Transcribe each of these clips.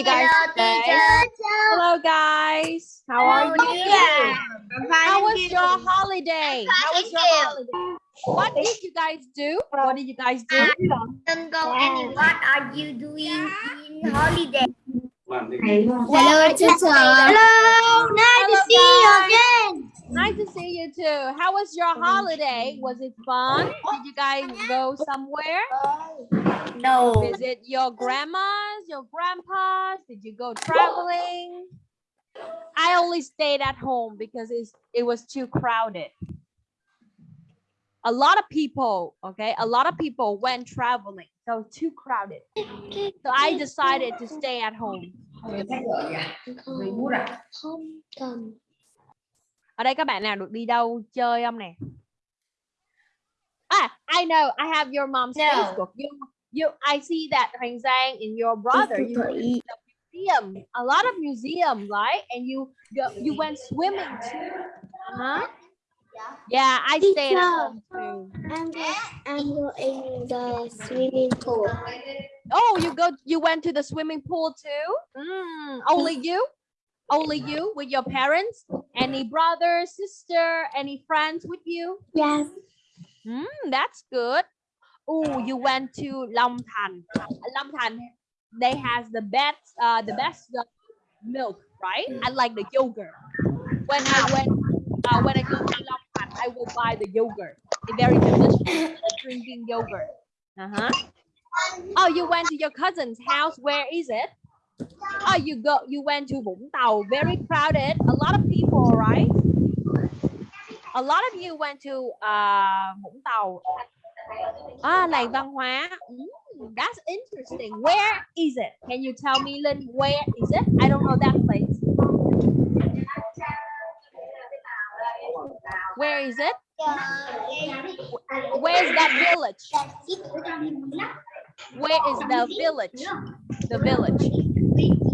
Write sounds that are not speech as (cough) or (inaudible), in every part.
you guys Hello, today? teacher. Hello guys. How are you? teacher. How was your holiday? How was your holiday? What did you guys do? What did you guys do? Don't go any. What are you doing in holiday? Hello, teacher. Hello. Nice Hello, to see you again. Nice to see you too. How was your holiday? Was it fun? Did you guys go somewhere? No. Visit your grandmas, your grandpas? Did you go traveling? I only stayed at home because it's, it was too crowded. A lot of people, okay, a lot of people went traveling, so too crowded. So I decided to stay at home. Ở đây các bạn nào được đi đâu chơi không nè? Ah, I know. I have your mom's No. Facebook. You, you. I see that Hoàng Giang and your brother. You went to the museum. A lot of museums, right? And you go, you went swimming too. Uh huh. Yeah, I stayed at home too. I'm going, I'm going the swimming pool. Oh, you go. You went to the swimming pool too. Mm, only you. Only you with your parents. Any brother, sister, any friends with you? Yes. Mm, that's good. Oh, you went to Long Tan. Long Tan, they has the best, uh, the best uh, milk, right? I like the yogurt. When I went, uh, when I go to Long Tan, I will buy the yogurt. It's very delicious. Drinking yogurt. Uh huh. Oh, you went to your cousin's house. Where is it? Oh, you go. You went to Vũng Tàu. Very crowded. A lot of people, right? A lot of you went to uh, Vũng Tàu. Ah, làng văn hóa. Mm, that's interesting. Where is it? Can you tell me, Lynn, where is it? I don't know that place. Where is it? Where is that village? Where is the village? The village.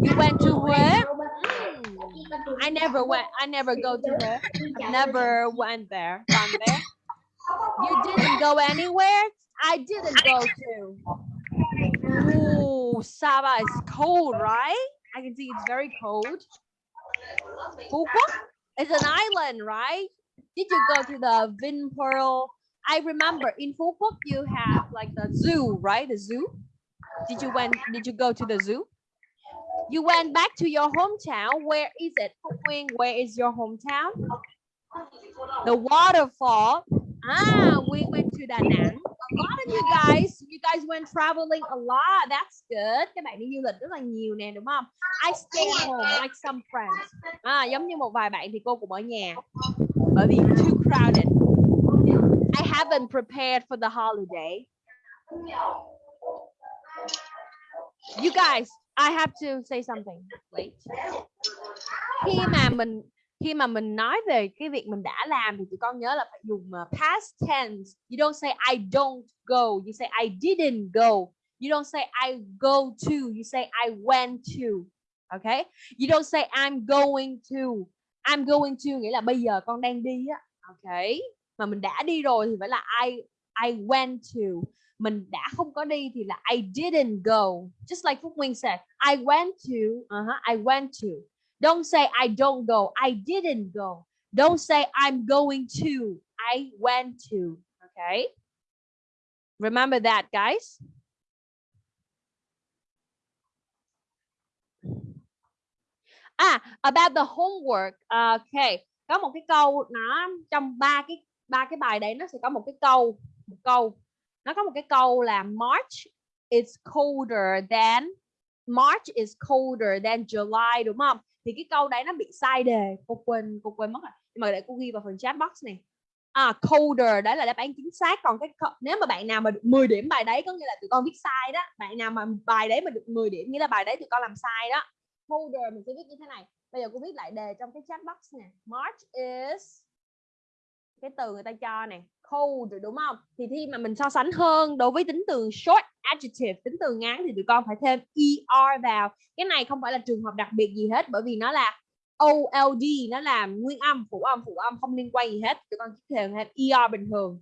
You went to where? Mm, I never went. I never go to there. (laughs) I've never went there. Gone there. You didn't go anywhere. I didn't go to. Oh, Saba is cold, right? I can see it's very cold. Phú Quốc is an island, right? Did you go to the Vinpearl? I remember in Phú Quốc you have like the zoo, right? The zoo. Did you went? Did you go to the zoo? You went back to your hometown. Where is it? Phúc Nguyên, where is your hometown? The waterfall. Ah, we went to Đà Nẵng. A lot of you guys, you guys went traveling a lot. That's good. Các bạn đi du lịch rất là nhiều nè, đúng không? I stay home like some friends. À, giống như một vài bạn thì cô cũng ở nhà. Bởi vì too crowded. I haven't prepared for the holiday. You guys, I have to say something. Wait. Khi mà mình khi mà mình nói về cái việc mình đã làm thì tụi con nhớ là phải dùng uh, past tense. You don't say I don't go. You say I didn't go. You don't say I go to. You say I went to. Okay? You don't say I'm going to. I'm going to nghĩa là bây giờ con đang đi á. Okay? Mà mình đã đi rồi thì phải là I I went to. Mình đã không có đi thì là I didn't go. Just like Phúc Nguyên said, I went to. Uh-huh, I went to. Don't say I don't go. I didn't go. Don't say I'm going to. I went to. Okay. Remember that, guys. À, about the homework. Okay. Có một cái câu nó trong ba cái ba cái bài đấy nó sẽ có một cái câu, một câu. Nó có một cái câu là March is colder than, March is colder than July, đúng không? thì cái câu đấy nó bị sai đề. Cô quên cô quên mất rồi. Nhưng mà để cô ghi vào phần chat box này. À colder, đấy là đáp án chính xác. Còn cái nếu mà bạn nào mà được 10 điểm bài đấy, có nghĩa là tụi con viết sai đó. Bạn nào mà bài đấy mà được 10 điểm, nghĩa là bài đấy tụi con làm sai đó. Colder mình sẽ viết như thế này. Bây giờ cô viết lại đề trong cái chat box nè. March is cái từ người ta cho này cold đúng không thì khi mà mình so sánh hơn đối với tính từ short adjective tính từ ngắn thì tụi con phải thêm er vào cái này không phải là trường hợp đặc biệt gì hết bởi vì nó là old nó là nguyên âm phụ âm phụ âm không liên quan gì hết tụi con chỉ thêm thêm er bình thường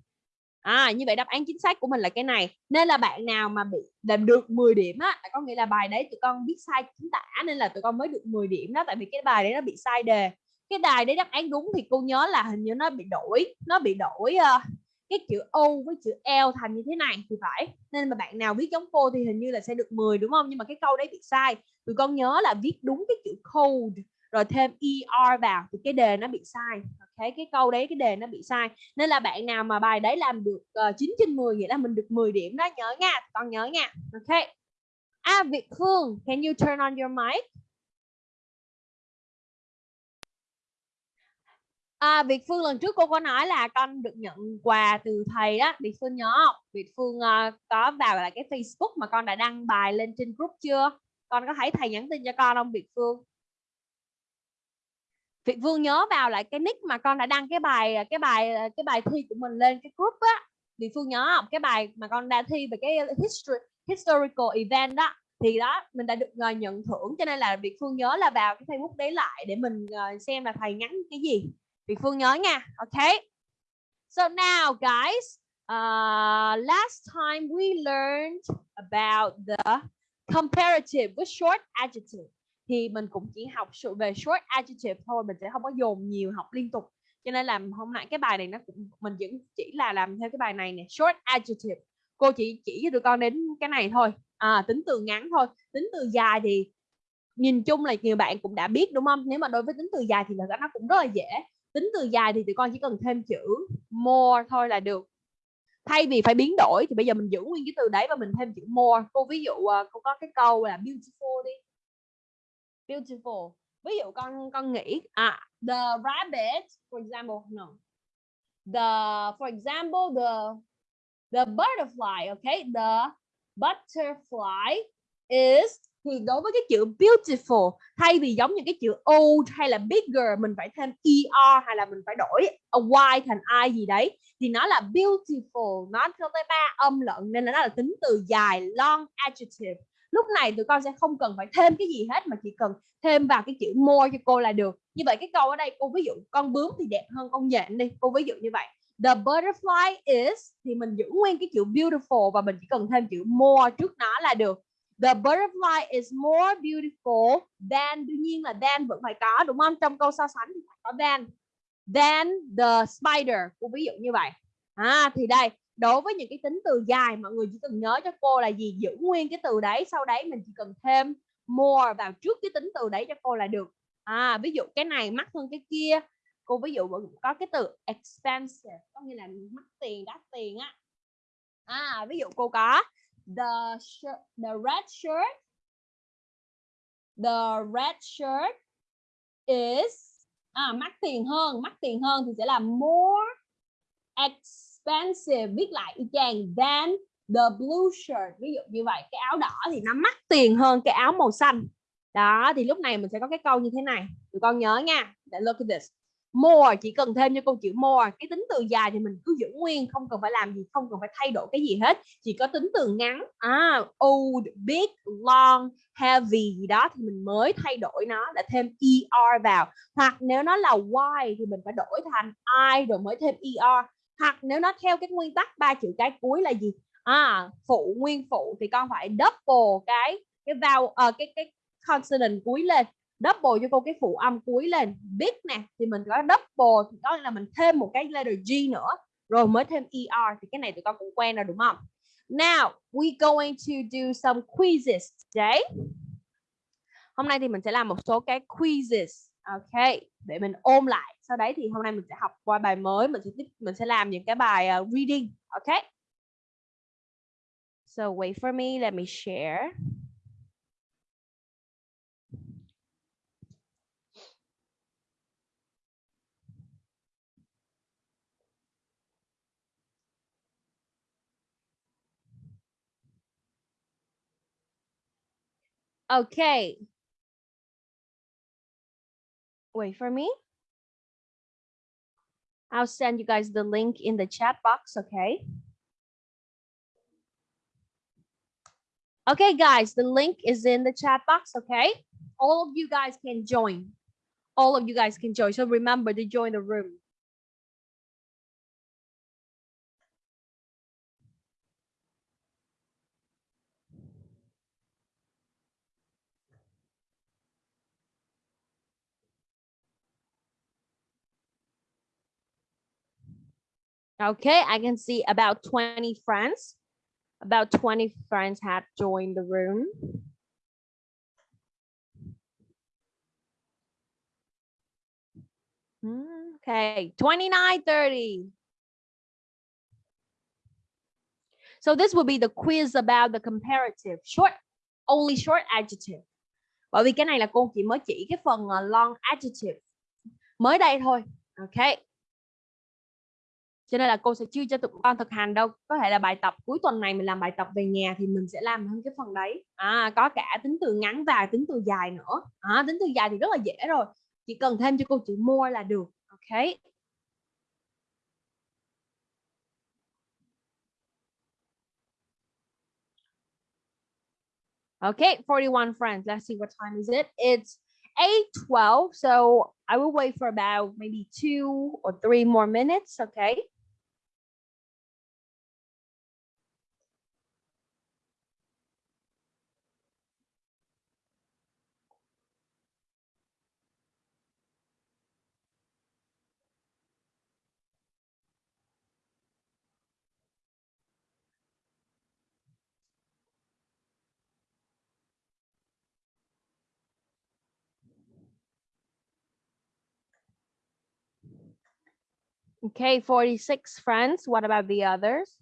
À, như vậy đáp án chính xác của mình là cái này. Nên là bạn nào mà bị làm được 10 điểm á, có nghĩa là bài đấy tụi con biết sai chính tả nên là tụi con mới được 10 điểm đó tại vì cái bài đấy nó bị sai đề. Cái đài đấy đáp án đúng thì cô nhớ là hình như nó bị đổi, nó bị đổi uh, cái chữ O với chữ L thành như thế này thì phải. Nên mà bạn nào viết giống cô thì hình như là sẽ được 10 đúng không? Nhưng mà cái câu đấy bị sai. Tụi con nhớ là viết đúng cái chữ cold rồi thêm er vào thì cái đề nó bị sai ok cái câu đấy cái đề nó bị sai nên là bạn nào mà bài đấy làm được ờ, uh, 9 trên 10 nghĩa là mình được 10 điểm đó nhớ nha con nhớ nha ok à Việt Hương can you turn on your mic À, Việt Phương lần trước cô có nói là con được nhận quà từ thầy đó Việt Phương nhớ không? Việt Phương uh, có vào lại cái Facebook mà con đã đăng bài lên trên group chưa? Con có thấy thầy nhắn tin cho con không Việt Phương? Việt Phương nhớ vào lại cái nick mà con đã đăng cái bài ờ, cái bài ờ, cái bài thi của mình lên cái group á Việt Phương nhớ không cái bài mà con đã thi về cái history historical event đó thì đó mình đã được uh, nhận thưởng cho nên là Việt Phương nhớ là vào cái Facebook đấy lại để mình uh, xem là thầy nhắn cái gì Việt Phương nhớ nha. Ok. So now guys uh, last time we learned about the comparative with short adjective. Thì mình cũng chỉ học sự về short adjective thôi mình sẽ không có dồn nhiều học liên tục. Cho nên là hôm nay cái bài này nó cũng mình vẫn chỉ là làm theo cái bài này nè short adjective. Cô chỉ chỉ cho tụi con đến cái này thôi. À, tính từ ngắn thôi. Tính từ dài thì nhìn chung là nhiều bạn cũng đã biết đúng không? Nếu mà đối với tính từ dài thì là nó cũng rất là dễ tính từ dài thì tụi con chỉ cần thêm chữ more thôi là được. Thay vì phải biến đổi thì bây giờ mình giữ nguyên cái từ đấy và mình thêm chữ more. Cô ví dụ ờ, cô có cái câu là beautiful đi. Beautiful. Ví dụ con con nghĩ à the rabbit, for example, no. The, for example, the the butterfly, okay? The butterfly is thì đối với cái chữ beautiful, thay vì giống như cái chữ old hay là bigger, mình phải thêm er hay là mình phải đổi a y thành i gì đấy, thì nó là beautiful, nó theo tới ba âm lận nên là nó là tính từ dài, long, adjective. Lúc này tụi con sẽ không cần phải thêm cái gì hết mà chỉ cần thêm vào cái chữ more cho cô là được. Như vậy cái câu ở đây, cô ví dụ con bướm thì đẹp hơn con nhện đi, cô ví dụ như vậy. The butterfly is, thì mình giữ nguyên cái chữ beautiful và mình chỉ cần thêm chữ more trước nó là được the butterfly is more beautiful than, đương nhiên là than vẫn phải có, đúng không? Trong câu so sánh thì phải có than than the spider, cô ví dụ như vậy. À thì đây, đối với những cái tính từ dài, mọi người chỉ cần nhớ cho cô là gì? Giữ nguyên cái từ đấy, sau đấy mình chỉ cần thêm more vào trước cái tính từ đấy cho cô là được. À ví dụ cái này mắc hơn cái kia. Cô ví dụ có cái từ expensive, có nghĩa là mắc tiền, đắt tiền á. À ví dụ cô có the shirt, the red shirt the red shirt is à mắc tiền hơn mắc tiền hơn thì sẽ là more expensive viết lại y chang than the blue shirt. Ví dụ như vậy cái áo đỏ thì nó mắc tiền hơn cái áo màu xanh. Đó thì lúc này mình sẽ có cái câu như thế này. Tụi con nhớ nha. Look at this more chỉ cần thêm cho câu chữ more. Cái tính từ dài thì mình cứ giữ nguyên không cần phải làm gì không cần phải thay đổi cái gì hết. Chỉ có tính từ ngắn à old big long heavy gì đó thì mình mới thay đổi nó là thêm er vào. Hoặc nếu nó là why thì mình phải đổi thành i rồi mới thêm er hoặc nếu nó theo cái nguyên tắc ba chữ cái cuối là gì? À phụ nguyên phụ thì con phải double cái cái vào uh, ờ, cái cái consonant cuối lên double cho cô cái phụ âm cuối lên. Big nè thì mình có double thì có là mình thêm một cái letter G nữa. Rồi mới thêm er thì cái này tụi con cũng quen rồi đúng không? Now we going to do some quizzes today. Hôm nay thì mình sẽ làm một số cái quizzes ok? Để mình ôm lại. Sau đấy thì hôm nay mình sẽ học qua bài mới. Mình sẽ tiếp mình sẽ làm những cái bài uh, reading ok? So wait for me. Let me share. Okay, wait for me. I'll send you guys the link in the chat box, okay? Okay, guys, the link is in the chat box, okay? All of you guys can join. All of you guys can join. So remember to join the room. Okay, I can see about 20 friends. About 20 friends had joined the room. Okay, 29, 30. So this will be the quiz about the comparative short, only short adjective. Bởi vì cái này là cô chỉ mới chỉ cái phần long adjective mới đây thôi. Ok. Cho nên là cô sẽ chưa cho tụi con thực hành đâu. Có thể là bài tập cuối tuần này mình làm bài tập về nhà thì mình sẽ làm hơn cái phần đấy. À, có cả tính từ ngắn và tính từ dài nữa. À, tính từ dài thì rất là dễ rồi. Chỉ cần thêm cho cô chữ more là được. Ok. Okay, 41 friends. Let's see what time is it. It's 8.12, so I will wait for about maybe two or three more minutes, okay? Okay, 46 friends. What about the others?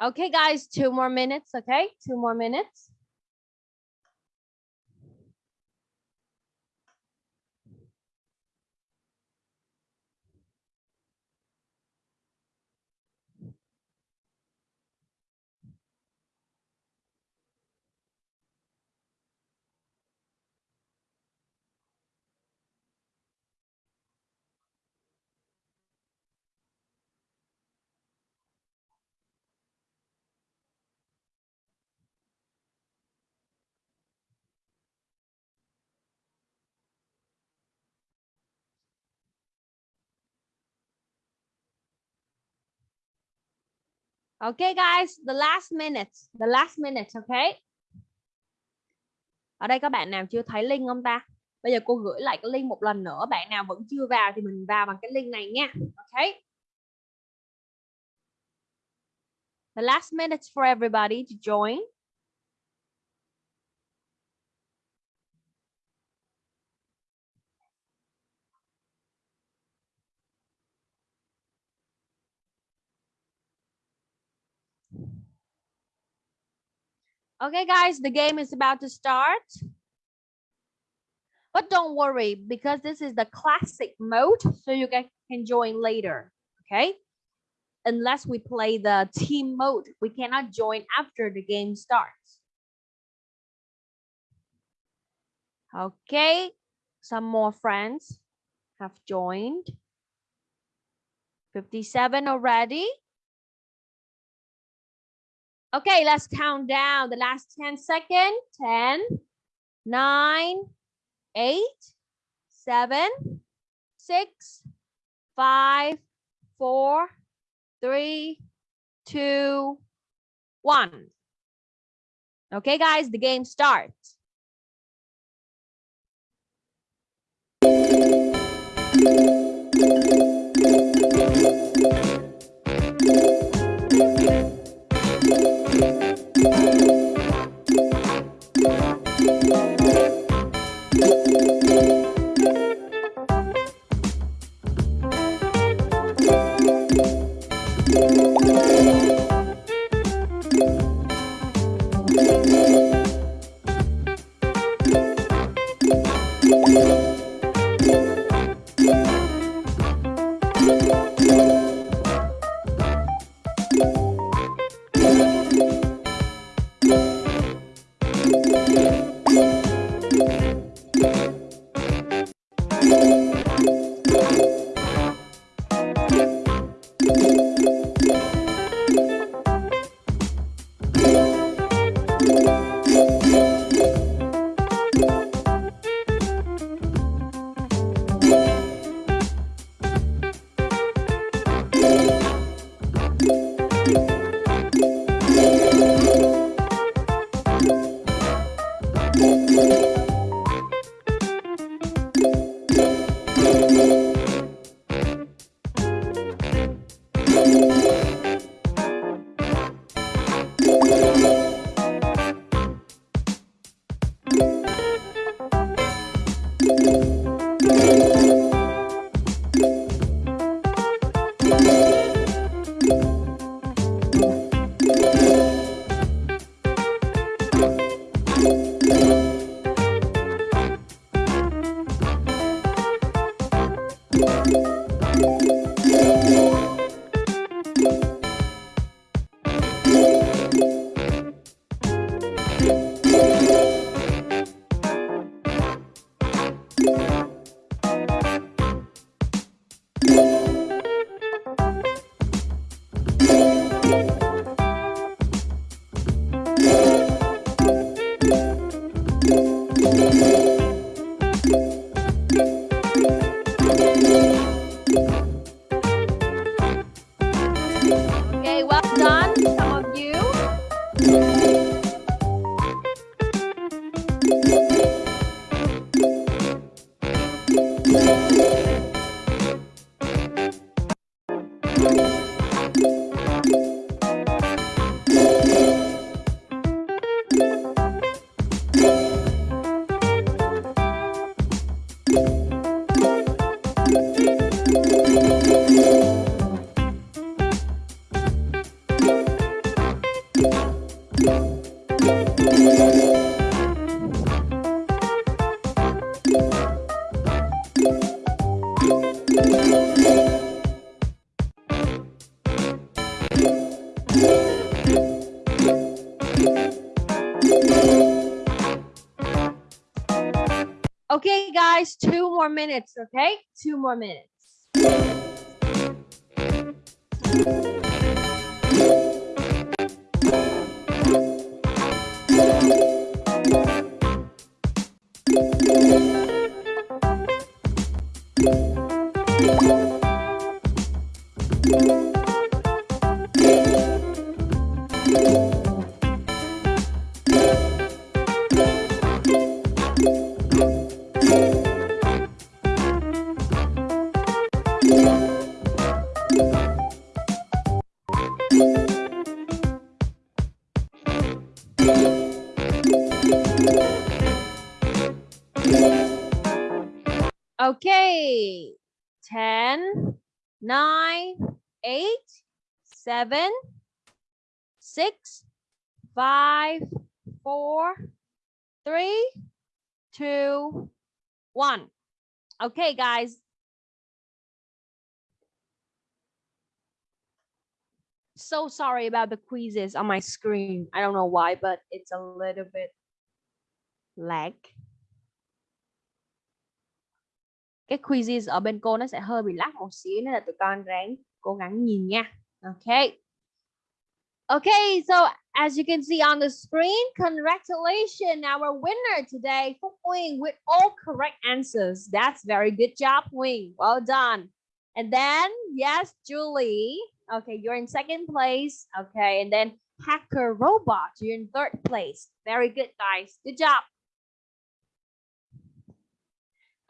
Okay, guys, two more minutes, okay? Two more minutes. Okay guys, the last minute, the last minute, okay? Ở đây các bạn nào chưa thấy link không ta? Bây giờ cô gửi lại cái link một lần nữa, bạn nào vẫn chưa vào thì mình vào bằng cái link này nha. Okay? The last minute for everybody to join. Okay, guys, the game is about to start. But don't worry, because this is the classic mode, so you can, can join later, okay? Unless we play the team mode, we cannot join after the game starts. Okay, some more friends have joined. 57 already. Okay, let's count down the last 10 seconds. 10, 9, 8, 7, 6, 5, 4, 3, 2, 1. Okay, guys, the game starts. Okay? Two more minutes. 10, 9, 8, 7, 6, 5, 4, 3, 2, 1. Okay, guys. So sorry about the quizzes on my screen. I don't know why, but it's a little bit lag. Cái quizzes ở bên cô nó sẽ hơi bị lắc một xíu nên là tụi con ráng cố gắng nhìn nha. Okay. Okay, so as you can see on the screen, congratulations, our winner today, Phúc Uyên, with all correct answers. That's very good job, Uyên. Well done. And then, yes, Julie. Okay, you're in second place. Okay, and then Hacker Robot, you're in third place. Very good, guys. Good job.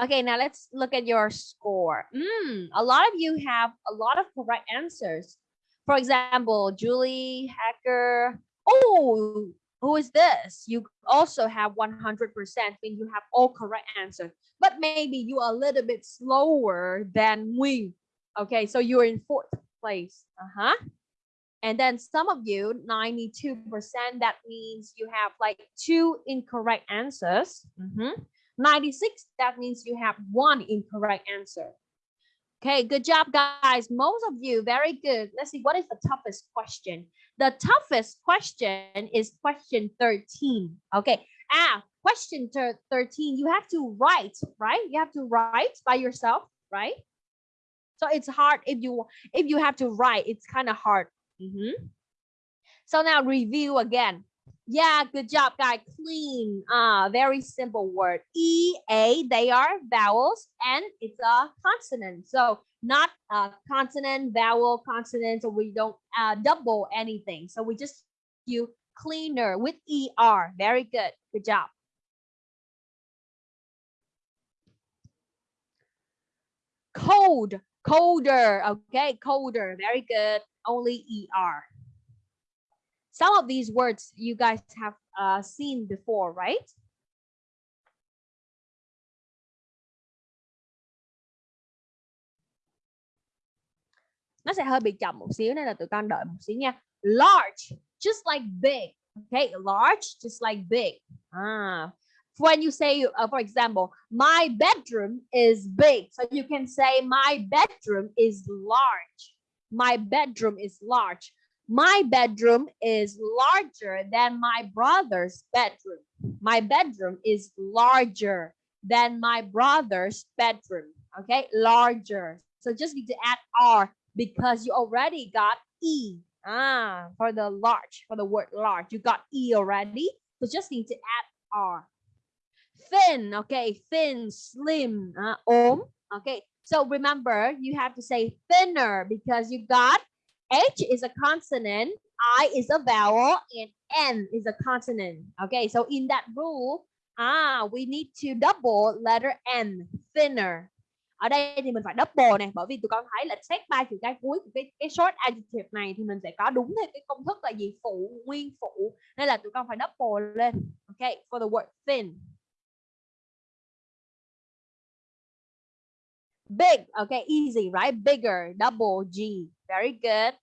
Okay, now let's look at your score. Mm, a lot of you have a lot of correct answers. For example, Julie, Hacker. Oh, who is this? You also have 100% when you have all correct answers. But maybe you are a little bit slower than Wing. Okay, so you're in fourth place. Uh-huh. And then some of you, 92%, that means you have like two incorrect answers. Mhm. 96, that means you have one incorrect answer. Okay, good job, guys. Most of you, very good. Let's see, what is the toughest question? The toughest question is question 13. Okay, ah, question 13, you have to write, right? You have to write by yourself, right? So it's hard if you if you have to write, it's kind of hard. Mhm. So now review again. Yeah, good job, guy. Clean. Ah, very simple word. E, A, they are vowels, and it's a consonant. So not a consonant, vowel, consonant, so we don't uh, double anything. So we just you cleaner with ER. Very good. Good job. Cold, colder. Okay, colder. Very good. Only ER some of these words you guys have uh, seen before, right? nó sẽ hơi bị chậm một xíu nên là tụi con đợi một xíu nha. Large just like big okay? Large just like big. Ah. When you say uh, for example my bedroom is big so you can say my bedroom is large. My bedroom is large my bedroom is larger than my brother's bedroom. My bedroom is larger than my brother's bedroom okay? Larger. So just need to add r because you already got e. Ah for the large for the word large. You got e already. So just need to add r. Thin okay? Thin slim uh, ốm okay? So remember you have to say thinner because you got h is a consonant i is a vowel and n is a consonant. Okay so in that rule ah we need to double letter n thinner. Ở đây thì mình phải double này bởi vì tụi con thấy là xét ba chữ cái cuối của cái cái short adjective này thì mình sẽ có đúng theo cái công thức là gì? Phụ nguyên phụ. Nên là tụi con phải double lên Okay, for the word thin. Big okay easy right? Bigger double g very good.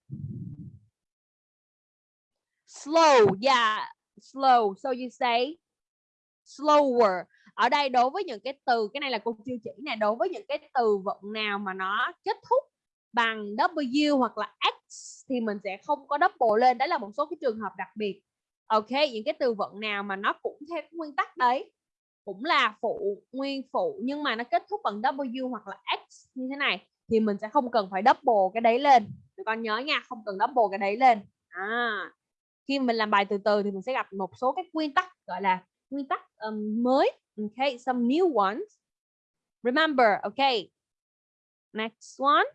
Slow, yeah, slow. So you say slower. Ở đây đối với những cái từ, cái này là cô chưa chỉ này đối với những cái từ vựng nào mà nó kết thúc bằng W hoặc là X thì mình sẽ không có double lên. Đấy là một số cái trường hợp đặc biệt. Ok, những cái từ vựng nào mà nó cũng theo cái nguyên tắc đấy, cũng là phụ, nguyên phụ nhưng mà nó kết thúc bằng W hoặc là X như thế này thì mình sẽ không cần phải double cái đấy lên. Tụi con nhớ nha không cần double cái đấy lên. À khi mình làm bài từ từ thì mình sẽ gặp một số cái nguyên tắc gọi là nguyên tắc um, mới. Okay some new ones. Remember okay next one.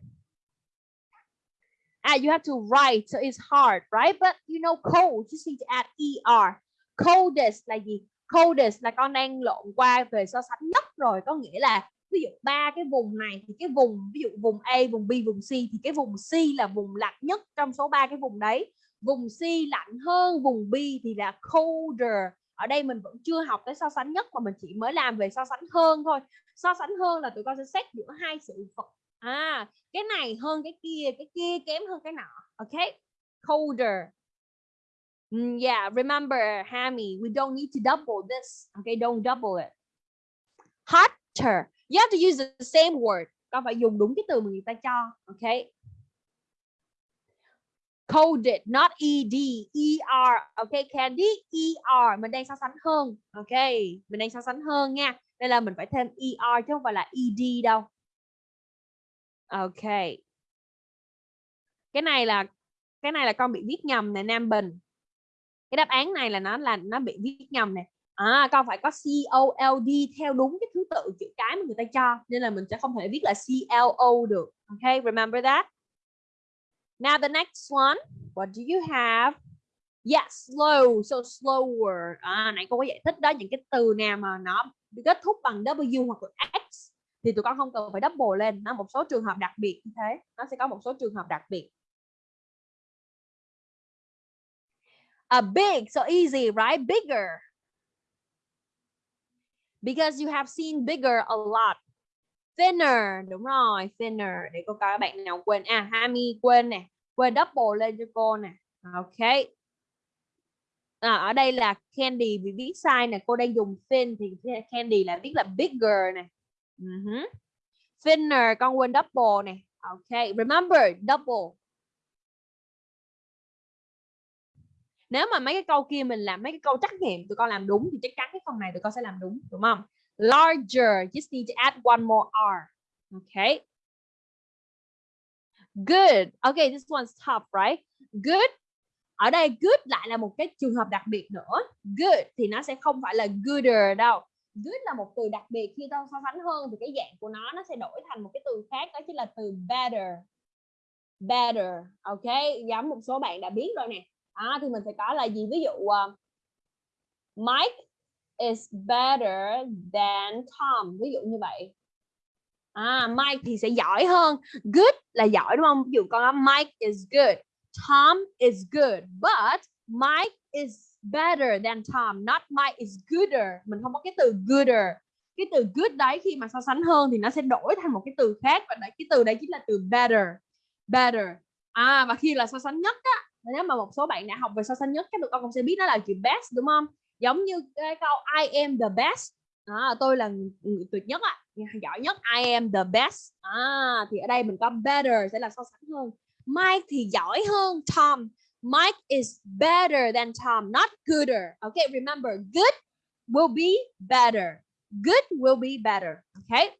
Ah you have to write so it's hard right? But you know cold just need to add er coldest là gì? Coldest là con đang lộn qua về so sánh nhất rồi có nghĩa là ví dụ ba cái vùng này thì cái vùng ví dụ vùng A vùng B vùng C thì cái vùng C là vùng lạnh nhất trong số ba cái vùng đấy. Vùng C lạnh hơn vùng B thì là colder. Ở đây mình vẫn chưa học tới so sánh nhất mà mình chỉ mới làm về so sánh hơn thôi. So sánh hơn là tụi con sẽ xét giữa hai sự vật. À cái này hơn cái kia cái kia kém hơn cái nọ. Ok? Colder. Mm, yeah remember Hammy we don't need to double this. Okay don't double it. Hotter you have to use the same word. Con phải dùng đúng cái từ mà người ta cho, ok? Coded, not ed er ok? Candy er mình đang so sánh hơn, ok? Mình đang so sánh hơn nha. Đây là mình phải thêm er chứ không phải là ed đâu. Ok. Cái này là, cái này là con bị viết nhầm nè, Nam Bình. Cái đáp án này là nó là, nó bị viết nhầm nè à con phải có C O L D theo đúng cái thứ tự chữ cái mà người ta cho nên là mình sẽ không thể viết là C L O được ok remember that Now the next one, what do you have? Yes, slow, so slower. À, nãy cô có giải thích đó những cái từ nào mà nó kết thúc bằng W hoặc là X thì tụi con không cần phải double lên. Nó một số trường hợp đặc biệt như thế. Nó sẽ có một số trường hợp đặc biệt. A big, so easy, right? Bigger. Because you have seen bigger a lot. Thinner đúng rồi thinner. Để cô coi các bạn nào quên. À Hami quên nè. Quên double lên cho cô nè. Ok. À, ở đây là candy. Vì viết sai nè cô đang dùng thin thì candy là viết là bigger nè. Ừ uh -huh. thinner con quên double nè. Ok. Remember double. Nếu mà mấy cái câu kia mình làm mấy cái câu trắc nghiệm tụi con làm đúng thì chắc chắn cái phần này tụi con sẽ làm đúng đúng không? Larger, just need to add one more r. Okay good. Okay this one's tough, right? Good. Ở đây good lại là một cái trường hợp đặc biệt nữa. Good thì nó sẽ không phải là gooder đâu. Good là một từ đặc biệt khi tao so sánh hơn thì cái dạng của nó nó sẽ đổi thành một cái từ khác, đó chính là từ better. Better. Ok, giống một số bạn đã biết rồi nè à, thì mình sẽ có là gì? Ví dụ uh, Mike is better than Tom. Ví dụ như vậy. À Mike thì sẽ giỏi hơn. Good là giỏi đúng không? Ví dụ con nói Mike is good Tom is good. But Mike is better than Tom not Mike is gooder. Mình không có cái từ gooder. Cái từ good đấy khi mà so sánh hơn thì nó sẽ đổi thành một cái từ khác. Và đấy cái từ đấy chính là từ better. Better. À và khi là so sánh nhất á nếu mà một số bạn đã học về so sánh nhất các tụi con cũng sẽ biết nó là chữ best đúng không? Giống như cái câu I am the best. À, tôi là người tuyệt nhất á giỏi nhất I am the best. À thì ở đây mình có better sẽ là so sánh hơn. Mike thì giỏi hơn Tom. Mike is better than Tom not gooder. Okay remember good will be better. Good will be better okay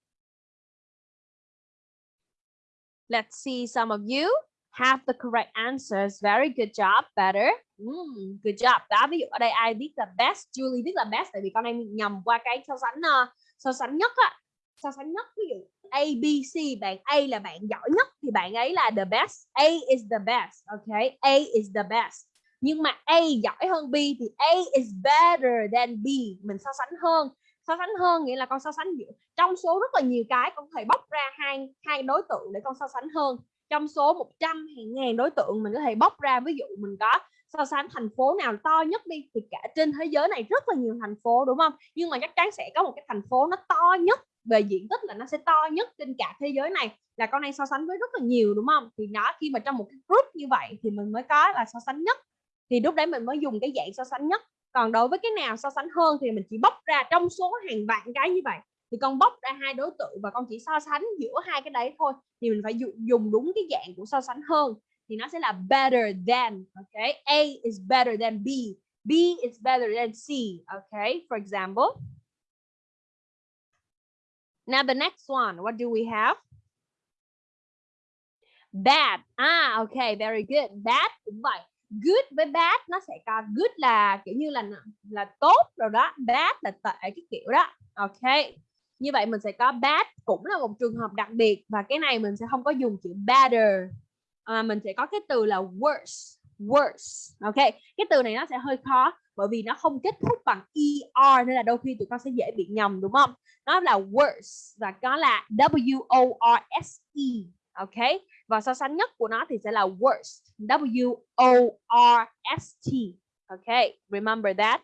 let's see some of you have the correct answers. Very good job better. Mm, good job. Đó ví dụ ở đây ai viết là best Julie did là best tại vì con em nhầm qua cái so sánh uh, so sánh nhất á. So sánh nhất ví dụ A B C bạn A là bạn giỏi nhất thì bạn ấy là the best. A is the best okay A is the best. Nhưng mà A giỏi hơn B thì A is better than B. Mình so sánh hơn. So sánh hơn nghĩa là con so sánh giữa trong số rất là nhiều cái con có thể bóc ra hai hai đối tượng để con so sánh hơn trong số 100 hay ngàn đối tượng mình có thể bóc ra, ví dụ mình có so sánh thành phố nào to nhất đi, thì cả trên thế giới này rất là nhiều thành phố, đúng không? Nhưng mà chắc chắn sẽ có một cái thành phố nó to nhất, về diện tích là nó sẽ to nhất trên cả thế giới này, là con này so sánh với rất là nhiều, đúng không? Thì nó khi mà trong một cái group như vậy thì mình mới có là so sánh nhất. Thì lúc đấy mình mới dùng cái dạng so sánh nhất. Còn đối với cái nào so sánh hơn thì mình chỉ bóc ra trong số hàng vạn cái như vậy thì con bóc ra hai đối tượng và con chỉ so sánh giữa hai cái đấy thôi. Thì mình phải dùng đúng cái dạng của so sánh hơn. Thì nó sẽ là better than okay A is better than B. B is better than C okay for example. Now the next one, what do we have? Bad. Ah okay very good. Bad cũng vậy. Good với bad nó sẽ có, good là kiểu như là là tốt rồi đó. Bad là tệ cái kiểu đó, ok? Như vậy mình sẽ có bad cũng là một trường hợp đặc biệt và cái này mình sẽ không có dùng chữ better à, mình sẽ có cái từ là worse worse. Ok cái từ này nó sẽ hơi khó bởi vì nó không kết thúc bằng er nên là đôi khi tụi con sẽ dễ bị nhầm đúng không? Nó là worse và có là w o r s e ok? Và so sánh nhất của nó thì sẽ là worst w o r s t ok? Remember that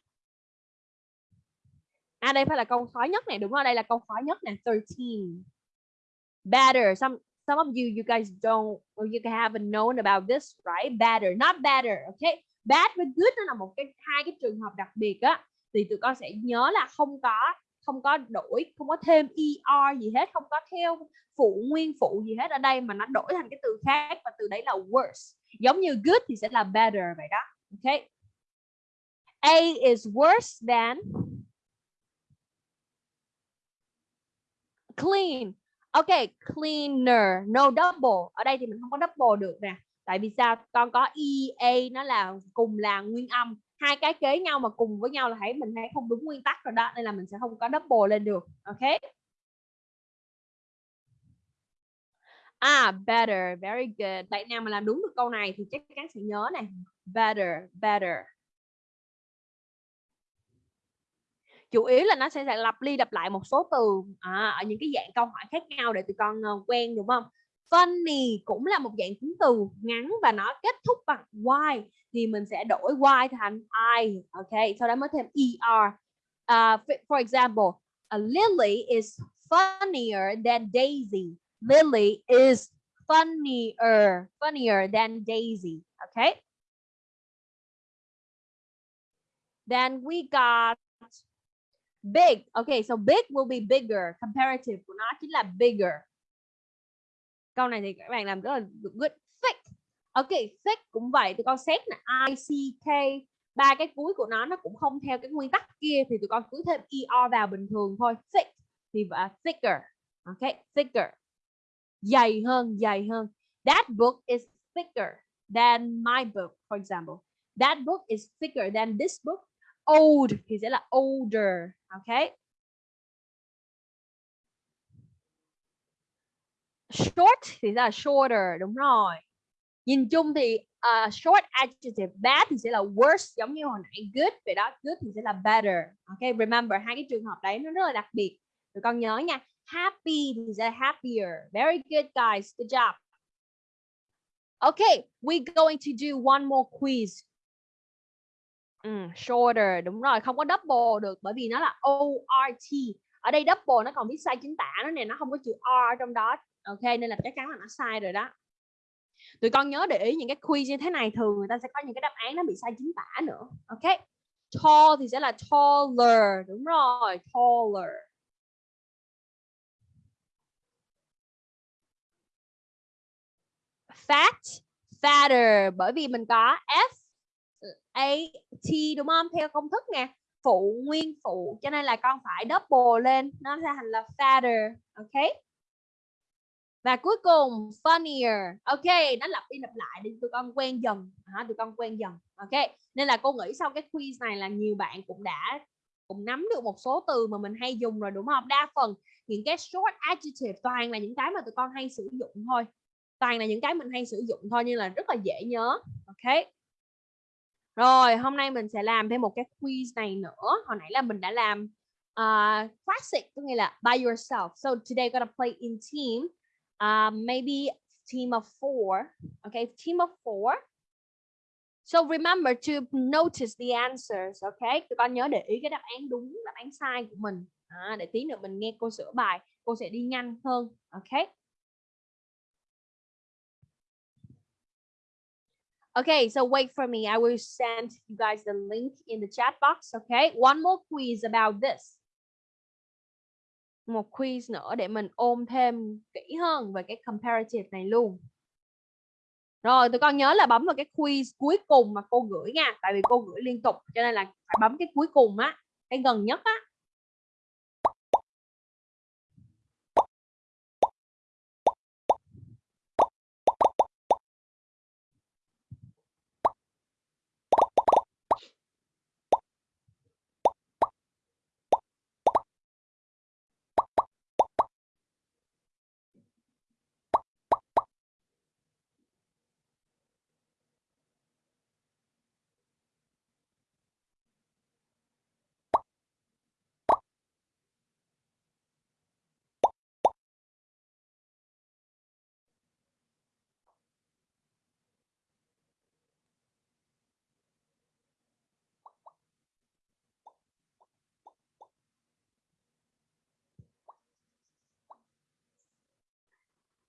à đây phải là câu khó nhất này, đúng không đây là câu khó nhất nè 13 better, some some of you you guys don't or you haven't known about this, right? Better, not better, okay? Bad với good nó là một cái, hai cái trường hợp đặc biệt á, thì tụi con sẽ nhớ là không có không có đổi, không có thêm er gì hết, không có theo phụ, nguyên phụ gì hết ở đây, mà nó đổi thành cái từ khác, và từ đấy là worse. Giống như good thì sẽ là better vậy đó, okay? A is worse than clean. Ok, cleaner. No double. Ở đây thì mình không có double được nè. Tại vì sao? Con có ea nó là cùng là nguyên âm. Hai cái kế nhau mà cùng với nhau là thấy mình thấy không đúng nguyên tắc rồi đó, nên là mình sẽ không có double lên được. Ok? À better. Very good. Bạn nào mà làm đúng được câu này thì chắc chắn sẽ nhớ này. Better better. Chủ yếu là nó sẽ, lặp đi lặp lại một số từ à, ở những cái dạng câu hỏi khác nhau để tụi con uh, quen đúng không? Funny cũng là một dạng tính từ ngắn và nó kết thúc bằng y thì mình sẽ đổi y thành i ok? Sau đó mới thêm er uh, for example uh, Lily is funnier than Daisy. Lily is funnier funnier than Daisy okay then we got big. Okay so big will be bigger. Comparative của nó chính là bigger. Câu này thì các bạn làm rất là good thick. Okay, thick cũng vậy tụi con xét là i c k. Ba cái cuối của nó nó cũng không theo cái nguyên tắc kia thì tụi con cứ thêm er vào bình thường thôi. Thick thì uh, thicker. Okay, thicker. Dày hơn dày hơn. That book is thicker than my book for example. That book is thicker than this book. Old thì sẽ là older. Okay, short thì là shorter đúng rồi. Nhìn chung thì uh, short adjective bad thì sẽ là worse giống như hồi nãy good vậy đó good thì sẽ là better. Ok remember hai cái trường hợp đấy nó rất là đặc biệt. Tụi con nhớ nha happy thì sẽ là happier. Very good guys. Good job. Okay we going to do one more quiz. Ừ, shorter đúng rồi không có double được bởi vì nó là ORT ở đây double nó còn viết sai chính tả nó này nó không có chữ R trong đó. Ok nên là chắc chắn là nó sai rồi đó. Tụi con nhớ để ý những cái quiz như thế này thường người ta sẽ có những cái đáp án nó bị sai chính tả nữa. Ok tall thì sẽ là taller đúng rồi taller. Fat fatter bởi vì mình có f a t đúng không? Theo công thức nè phụ nguyên phụ cho nên là con phải double lên nó sẽ thành là fatter ok? Và cuối cùng funnier ok? Nó lặp đi lặp lại để tụi con quen dần à, tụi con quen dần ok? Nên là cô nghĩ sau cái quiz này là nhiều bạn cũng đã cũng nắm được một số từ mà mình hay dùng rồi đúng không? Đa phần những cái short adjective toàn là những cái mà tụi con hay sử dụng thôi. Toàn là những cái mình hay sử dụng thôi nhưng là rất là dễ nhớ ok? Rồi hôm nay mình sẽ làm thêm một cái quiz này nữa hồi nãy là mình đã làm uh, classic có nghĩa là by yourself so today gonna play in team Uh, maybe team of four. Okay, team of four. So remember to notice the answers. Okay, tụi con nhớ để ý cái đáp án đúng, đáp án sai của mình. À, để tí nữa mình nghe cô sửa bài, cô sẽ đi nhanh hơn. Okay. Okay, so wait for me. I will send you guys the link in the chat box. Okay, one more quiz about this. một quiz nữa để mình ôm thêm kỹ hơn về cái comparative này luôn rồi tụi con nhớ là bấm vào cái quiz cuối cùng mà cô gửi nha tại vì cô gửi liên tục cho nên là phải bấm cái cuối cùng á cái gần nhất á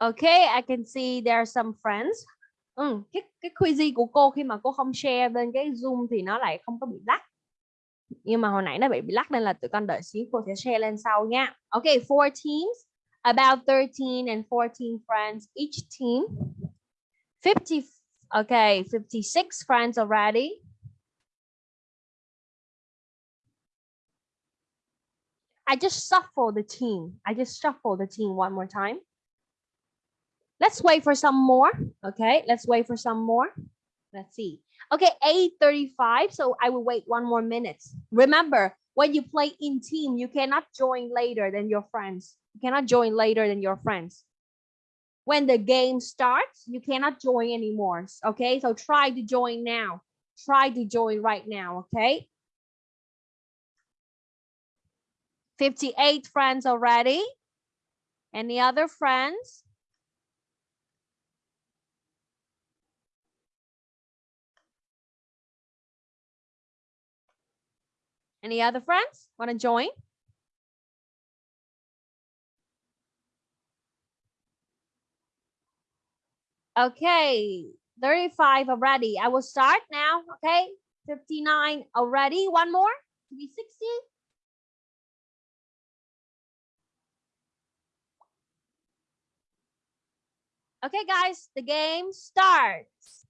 Okay, I can see there are some friends. Ừ, cái cái quizy của cô khi mà cô không share lên cái Zoom thì nó lại không có bị lắc. Nhưng mà hồi nãy nó bị bị lắc nên là tụi con đợi xíu cô sẽ share lên sau nha. Okay, four teams, about 13 and 14 friends each team. 50 Okay, 56 friends already. I just shuffle the team. I just shuffle the team one more time. Let's wait for some more. Okay, let's wait for some more. Let's see. Okay, 8.35, so I will wait one more minute. Remember, when you play in team, you cannot join later than your friends. You cannot join later than your friends. When the game starts, you cannot join anymore. Okay, so try to join now. Try to join right now, okay? 58 friends already. Any other friends? Any other friends want to join? Okay, 35 already. I will start now. Okay, 59 already. One more to be 60. Okay, guys, the game starts.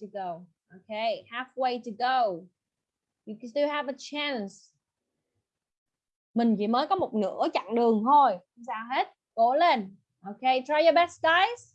To go. Okay, halfway to go. You can still have a chance. Mình chỉ mới có một nửa chặng đường thôi. Không sao hết. Cố lên. Okay, try your best guys.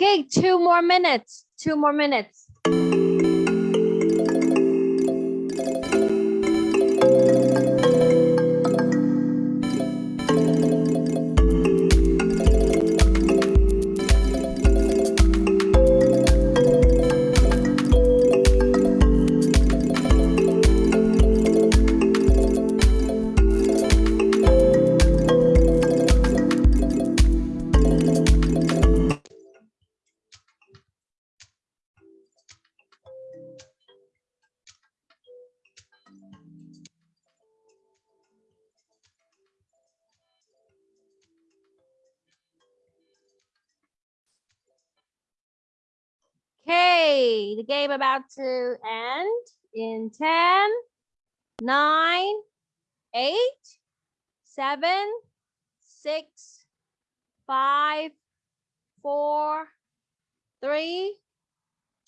Okay, two more minutes. Two more minutes. To end in 10, 9, 8, 7, 6, 5, 4, 3,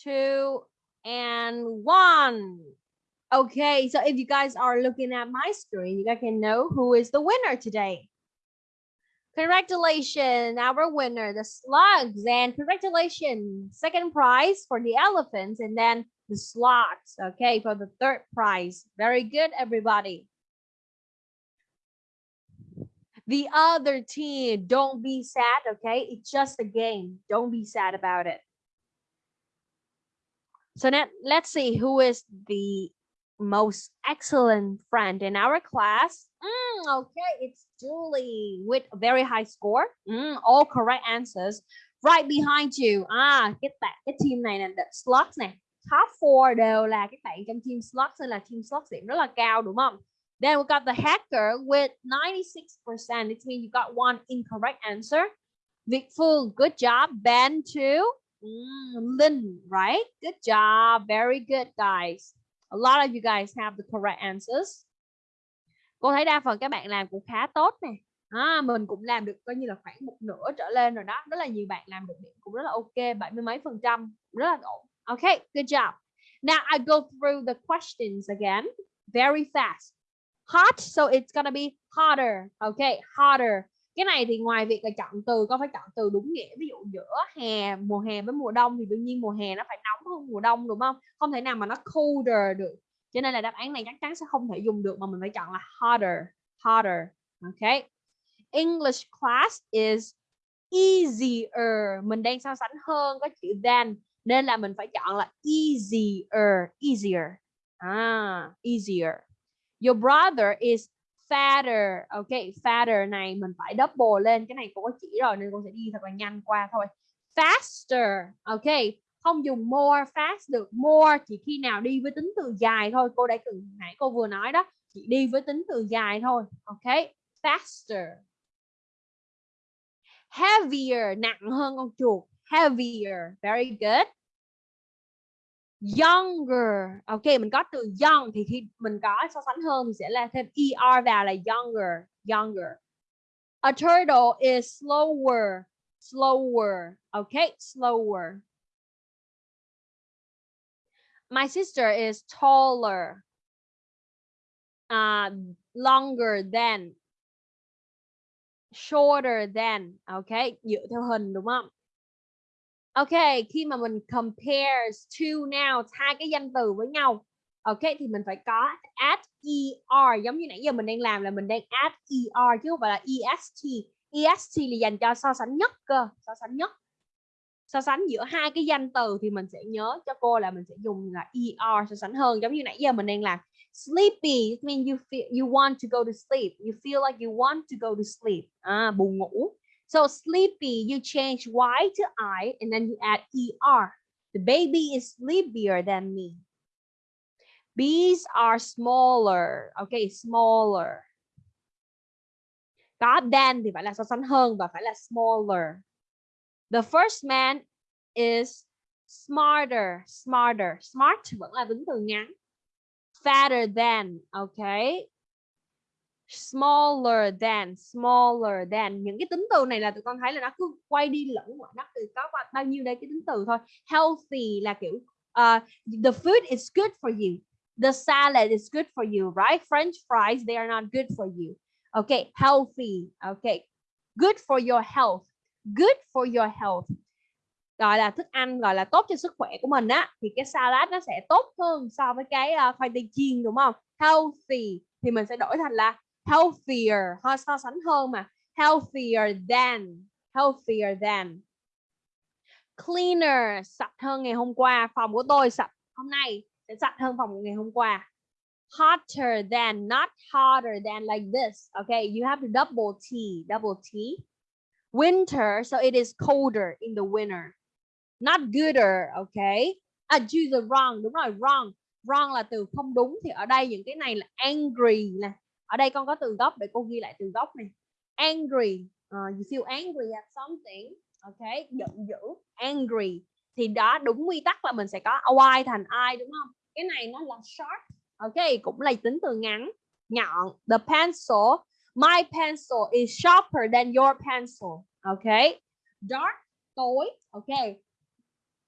2, and 1. Okay, so if you guys are looking at my screen, you guys can know who is the winner today. Congratulations, our winner, the slugs, and congratulations, second prize for the elephants, and then the slots, okay, for the third prize. Very good, everybody. The other team, don't be sad, okay? It's just a game. Don't be sad about it. So now let's see who is the most excellent friend in our class. Mm, okay, it's Julie with a very high score. Mm, all correct answers. Right behind you. Ah, get bạn cái team này là the slots này. Top 4 đều là các bạn trong team slot nên là team slot điểm rất là cao đúng không? Then we got the hacker with 96%. It means you got one incorrect answer. Vic Phương, good job. Ben too. Mm, Lynn, right? Good job. Very good, guys. A lot of you guys have the correct answers. Cô thấy đa phần các bạn làm cũng khá tốt nè. à, mình cũng làm được coi như là khoảng một nửa trở lên rồi đó rất là nhiều bạn làm được điểm cũng rất là ok bảy mươi mấy phần trăm rất là ổn okay, good job. Now, I go through the questions again, very fast. Hot, so it's gonna be hotter. Okay, hotter. Cái này thì ngoài việc là chọn từ, con phải chọn từ đúng nghĩa, ví dụ giữa hè, mùa hè với mùa đông thì đương nhiên mùa hè nó phải nóng hơn mùa đông, đúng không? Không thể nào mà nó colder được. Cho nên là đáp án này chắc chắn sẽ không thể dùng được mà mình phải chọn là hotter hotter. Okay. English class is easier. Mình đang so sánh hơn có chữ than nên là mình phải chọn là easier easier. À easier. Your brother is fatter. Ok, fatter này mình phải double lên. Cái này cô có chỉ rồi nên cô sẽ đi thật là nhanh qua thôi. Faster. Ok, không dùng more, fast được. More chỉ khi nào đi với tính từ dài thôi. Cô đã từng, nãy cô vừa nói đó, chỉ đi với tính từ dài thôi. Ok, faster. Heavier, nặng hơn con chuột heavier. Very good. Younger. Ok mình có từ young thì khi mình có so sánh hơn thì sẽ là thêm er vào là younger younger. A turtle is slower slower. Okay slower. My sister is taller uh, longer than shorter than. Okay dựa theo hình đúng không? Ok, khi mà mình compares two nouns hai cái danh từ với nhau. Ok thì mình phải có add er giống như nãy giờ mình đang làm là mình đang add er chứ không phải là est. est là dành cho so sánh nhất cơ, so sánh nhất. So sánh giữa hai cái danh từ thì mình sẽ nhớ cho cô là mình sẽ dùng là er so sánh hơn giống như nãy giờ mình đang làm. Sleepy it means you feel you want to go to sleep. You feel like you want to go to sleep. À buồn ngủ. So sleepy, you change Y to I and then you add ER. The baby is sleepier than me. Bees are smaller. Okay, smaller. Có than thì phải là so sánh hơn và phải là smaller. The first man is smarter, smarter. Smart vẫn là tính từ ngắn. Fatter than, okay smaller than smaller than. Những cái tính từ này là tụi con thấy là nó cứ quay đi lẫn nó từ có bao nhiêu đây cái tính từ thôi. Healthy là kiểu uh, the food is good for you. The salad is good for you right? French fries they are not good for you. Okay healthy okay. Good for your health good for your health. Gọi là thức ăn gọi là tốt cho sức khỏe của mình á thì cái salad nó sẽ tốt hơn so với cái uh, khoai tây chiên đúng không? Healthy thì mình sẽ đổi thành là healthier, ho, so sánh hơn mà. Healthier than healthier than. Cleaner, sạch hơn ngày hôm qua, phòng của tôi sạch. Hôm nay sẽ sạch hơn phòng của ngày hôm qua. Hotter than, not hotter than like this, okay? You have to double t double t. Winter, so it is colder in the winter. Not gooder, okay? À choose the wrong, đúng rồi, wrong. Wrong là từ không đúng, thì ở đây những cái này là angry nè ở đây con có từ gốc để cô ghi lại từ gốc này. Angry uh, you feel angry at something. Ok giận dữ angry. Thì đó đúng quy tắc là mình sẽ có y thành I đúng không? Cái này nó là short ok cũng là tính từ ngắn nhọn. The pencil my pencil is sharper than your pencil. Ok dark tối. Ok.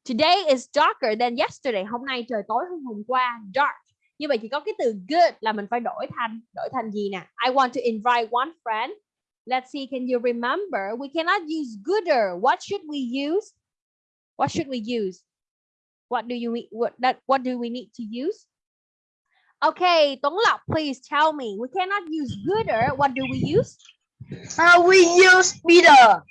Today is darker than yesterday. Hôm nay trời tối hơn hôm qua. Dark như vậy chỉ có cái từ good là mình phải đổi thành đổi thành gì nè? I want to invite one friend. Let's see, can you remember? We cannot use gooder. What should we use? What should we use? What do you what, that, what do we need to use? Okay, Tuấn Lộc, please tell me. We cannot use gooder. What do we use? Uh, we use better.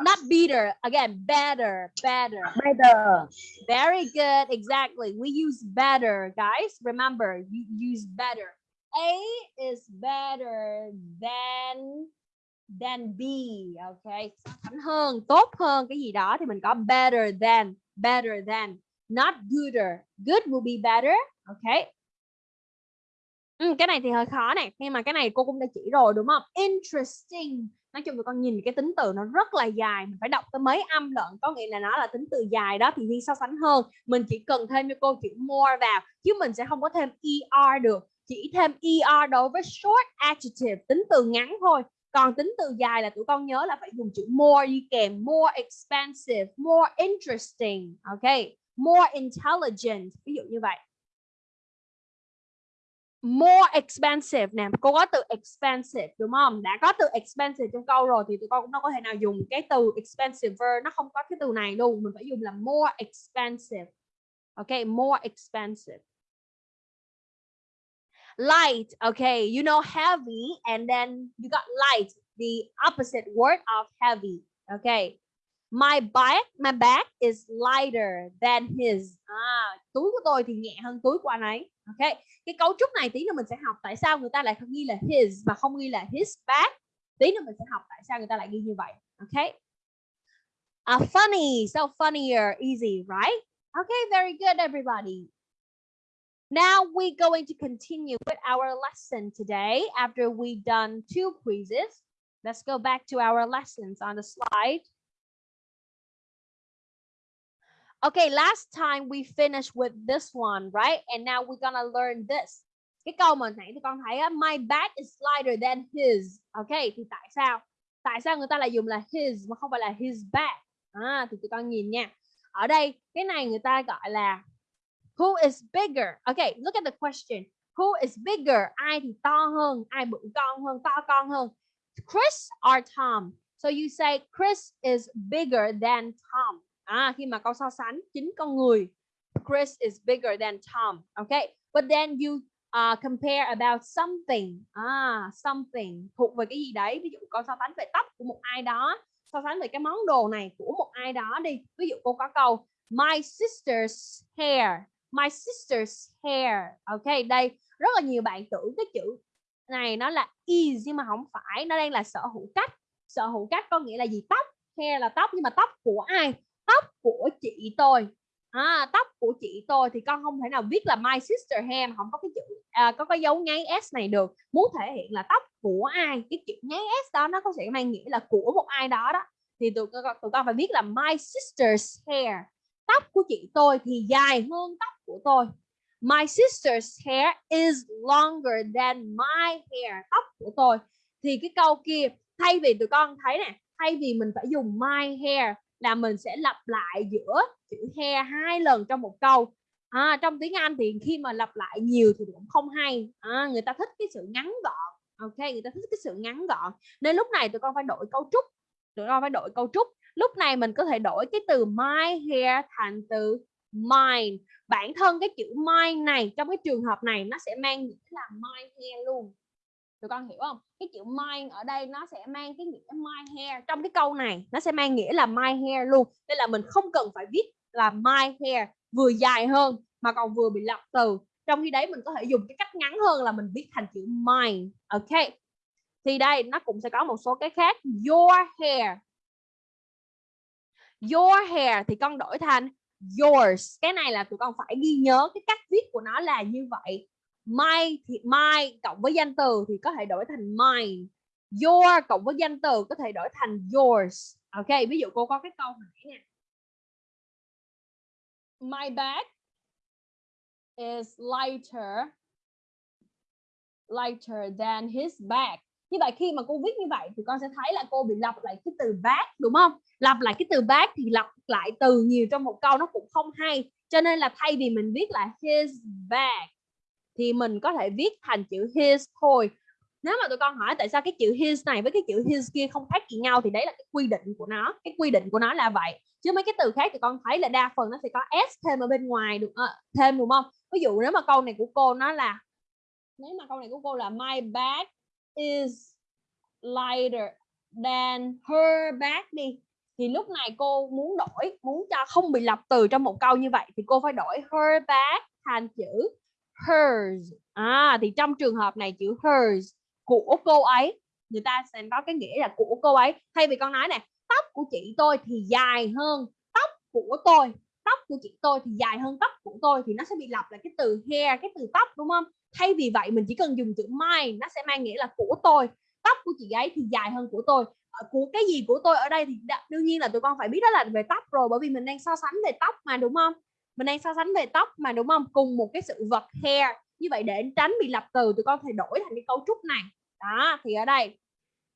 Not better. Again, better, better. Better. Very good. Exactly. We use better, guys. Remember, you use better. A is better than than B. Okay. hơn, tốt hơn cái gì đó thì mình có better than, better than. Not gooder. Good will be better. Okay. Ừ, cái này thì hơi khó này nhưng mà cái này cô cũng đã chỉ rồi đúng không? Interesting. Nói chung tụi con nhìn cái tính từ nó rất là dài mình phải đọc tới mấy âm lận có nghĩa là nó là tính từ dài đó thì đi so sánh hơn. Mình chỉ cần thêm cho cô chữ more vào chứ mình sẽ không có thêm er được. Chỉ thêm er đối với short adjective tính từ ngắn thôi. Còn tính từ dài là tụi con nhớ là phải dùng chữ more đi kèm more expensive more interesting ok? More intelligent ví dụ như vậy more expensive nè cô có từ expensive đúng không? Đã có từ expensive trong câu rồi thì tụi con cũng đâu có thể nào dùng cái từ expensive nó không có cái từ này luôn. Mình phải dùng là more expensive. Ok more expensive. Light okay you know heavy and then you got light the opposite word of heavy okay my bag my bag is lighter than his. À, túi của tôi thì nhẹ hơn túi của anh ấy ok? Cái cấu trúc này tí nữa mình sẽ học tại sao người ta lại ghi là his mà không ghi là his bag tí nữa mình sẽ học tại sao người ta lại ghi như vậy. Ok? Uh, funny so funnier easy right? Okay very good everybody. Now we're going to continue with our lesson today after we've done two quizzes. Let's go back to our lessons on the slide. Okay, last time we finished with this one, right? And now we're gonna learn this. Cái câu mà nãy thì con thấy á, my bag is lighter than his. Okay, thì tại sao? Tại sao người ta lại dùng là his mà không phải là his bag? À, thì tụi con nhìn nha. Ở đây cái này người ta gọi là Who is bigger? Okay, look at the question. Who is bigger? Ai thì to hơn, ai bự con hơn, to con hơn. Chris or Tom? So you say Chris is bigger than Tom. À, khi mà câu so sánh chính con người. Chris is bigger than Tom. Okay, but then you uh, compare about something. À, something thuộc về cái gì đấy. Ví dụ câu so sánh về tóc của một ai đó. So sánh về cái món đồ này của một ai đó đi. Ví dụ cô có câu My sister's hair my sister's hair ok đây rất là nhiều bạn tưởng cái chữ này nó là is nhưng mà không phải nó đang là sở hữu cách sở hữu cách có nghĩa là gì tóc hair là tóc nhưng mà tóc của ai tóc của chị tôi. À, tóc của chị tôi thì con không thể nào viết là my sister hair không có cái chữ à, có cái dấu nháy s này được. Muốn thể hiện là tóc của ai cái chữ nháy s đó nó có sẽ mang nghĩa là của một ai đó đó. Thì tụi, tụi con phải viết là my sister's hair. Tóc của chị tôi thì dài hơn tóc của tôi. My sister's hair is longer than my hair tóc của tôi. Thì cái câu kia thay vì tụi con thấy nè thay vì mình phải dùng my hair là mình sẽ lặp lại giữa chữ he hai lần trong một câu. À, trong tiếng Anh thì khi mà lặp lại nhiều thì cũng không hay. À, người ta thích cái sự ngắn gọn. Ok người ta thích cái sự ngắn gọn. Nên lúc này tụi con phải đổi cấu trúc. Tụi con phải đổi cấu trúc. Lúc này mình có thể đổi cái từ my hair thành từ mine. Bản thân cái chữ mine này trong cái trường hợp này nó sẽ mang nghĩa là my hair luôn tụi con hiểu không? Cái chữ mine ở đây nó sẽ mang cái nghĩa my hair. Trong cái câu này, nó sẽ mang nghĩa là my hair luôn. Nên là mình không cần phải viết là my hair vừa dài hơn mà còn vừa bị lặp từ. Trong khi đấy, mình có thể dùng cái cách ngắn hơn là mình viết thành chữ mine, ok? Thì đây, nó cũng sẽ có một số cái khác. Your hair. Your hair thì con đổi thành yours. Cái này là tụi con phải ghi nhớ cái cách viết của nó là như vậy my thì my cộng với danh từ thì có thể đổi thành mine. Your cộng với danh từ có thể đổi thành yours. Ok, ví dụ cô có cái câu hỏi nè. My bag is lighter lighter than his bag. Như vậy khi mà cô viết như vậy thì con sẽ thấy là cô bị lặp lại cái từ bag, đúng không? Lặp lại cái từ bag thì lặp lại từ nhiều trong một câu nó cũng không hay. Cho nên là thay vì mình viết là his bag thì mình có thể viết thành chữ his thôi. Nếu mà tụi con hỏi tại sao cái chữ his này với cái chữ his kia không khác gì nhau thì đấy là cái quy định của nó. Cái quy định của nó là vậy. Chứ mấy cái từ khác thì con thấy là đa phần nó sẽ có s thêm ở bên ngoài được à, thêm đúng không? Ví dụ nếu mà câu này của cô nó là nếu mà câu này của cô là my bag is lighter than her bag đi thì lúc này cô muốn đổi muốn cho không bị lặp từ trong một câu như vậy thì cô phải đổi her bag thành chữ hers. À thì trong trường hợp này chữ hers của cô ấy, người ta sẽ có cái nghĩa là của cô ấy. Thay vì con nói này tóc của chị tôi thì dài hơn tóc của tôi. Tóc của chị tôi thì dài hơn tóc của tôi thì nó sẽ bị lặp lại cái từ hair, cái từ tóc, đúng không? Thay vì vậy mình chỉ cần dùng chữ my nó sẽ mang nghĩa là của tôi. Tóc của chị ấy thì dài hơn của tôi. Ờ, của cái gì của tôi ở đây thì đương nhiên là tụi con phải biết đó là về tóc rồi, bởi vì mình đang so sánh về tóc mà, đúng không? Mình đang so sánh về tóc mà, đúng không? Cùng một cái sự vật hair. Như vậy để tránh bị lặp từ, tụi con phải đổi thành cái cấu trúc này. Đó, thì ở đây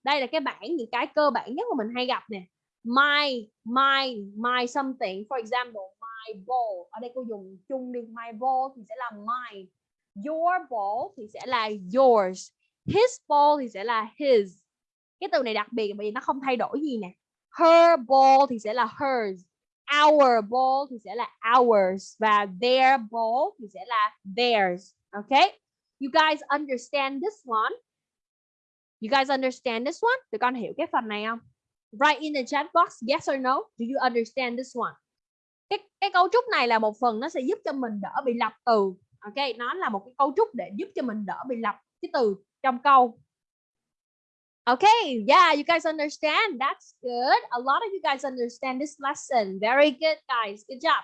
đây là cái bảng, những cái cơ bản nhất mà mình hay gặp nè. My my my something. For example, my ball. Ở đây cô dùng chung đi. My ball thì sẽ là my. Your ball thì sẽ là yours. His ball thì sẽ là his. Cái từ này đặc biệt, bởi vì nó không thay đổi gì nè. Her ball thì sẽ là hers our ball thì sẽ là ours và their ball thì sẽ là theirs okay you guys understand this one? You guys understand this one? Tụi con hiểu cái phần này không? Write in the chat box, yes or no? Do you understand this one? Cái cái cấu trúc này là một phần nó sẽ giúp cho mình đỡ bị lặp từ, ok? Nó là một cái cấu trúc để giúp cho mình đỡ bị lặp cái từ trong câu. Okay, yeah, you guys understand. That's good. A lot of you guys understand this lesson. Very good, guys. Good job.